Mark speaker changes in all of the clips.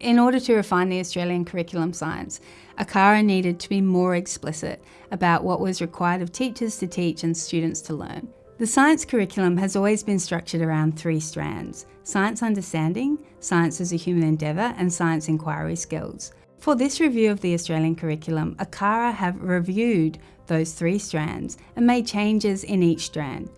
Speaker 1: In order to refine the Australian curriculum science, ACARA needed to be more explicit about what was required of teachers to teach and students to learn. The science curriculum has always been structured around three strands, science understanding, science as a human endeavour and science inquiry skills. For this review of the Australian curriculum, ACARA have reviewed those three strands and made changes in each strand.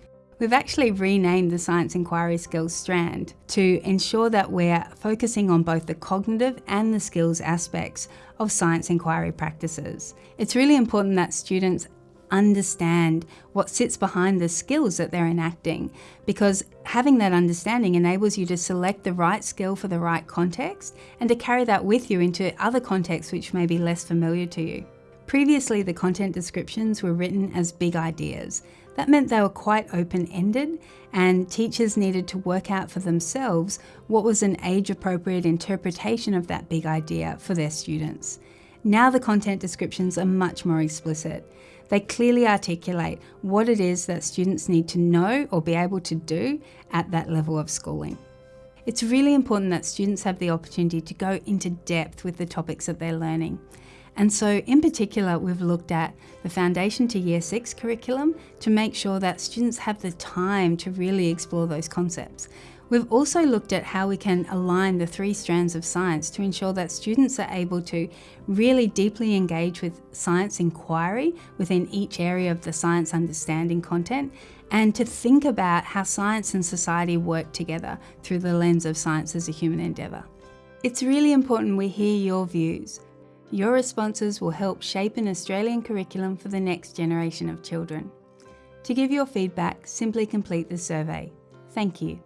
Speaker 1: We've actually renamed the Science Inquiry Skills strand to ensure that we're focusing on both the cognitive and the skills aspects of science inquiry practices. It's really important that students understand what sits behind the skills that they're enacting because having that understanding enables you to select the right skill for the right context and to carry that with you into other contexts which may be less familiar to you. Previously, the content descriptions were written as big ideas. That meant they were quite open-ended and teachers needed to work out for themselves what was an age-appropriate interpretation of that big idea for their students. Now the content descriptions are much more explicit. They clearly articulate what it is that students need to know or be able to do at that level of schooling. It's really important that students have the opportunity to go into depth with the topics that they're learning. And so in particular, we've looked at the Foundation to Year 6 curriculum to make sure that students have the time to really explore those concepts. We've also looked at how we can align the three strands of science to ensure that students are able to really deeply engage with science inquiry within each area of the science understanding content and to think about how science and society work together through the lens of science as a human endeavour. It's really important we hear your views. Your responses will help shape an Australian curriculum for the next generation of children. To give your feedback, simply complete the survey. Thank you.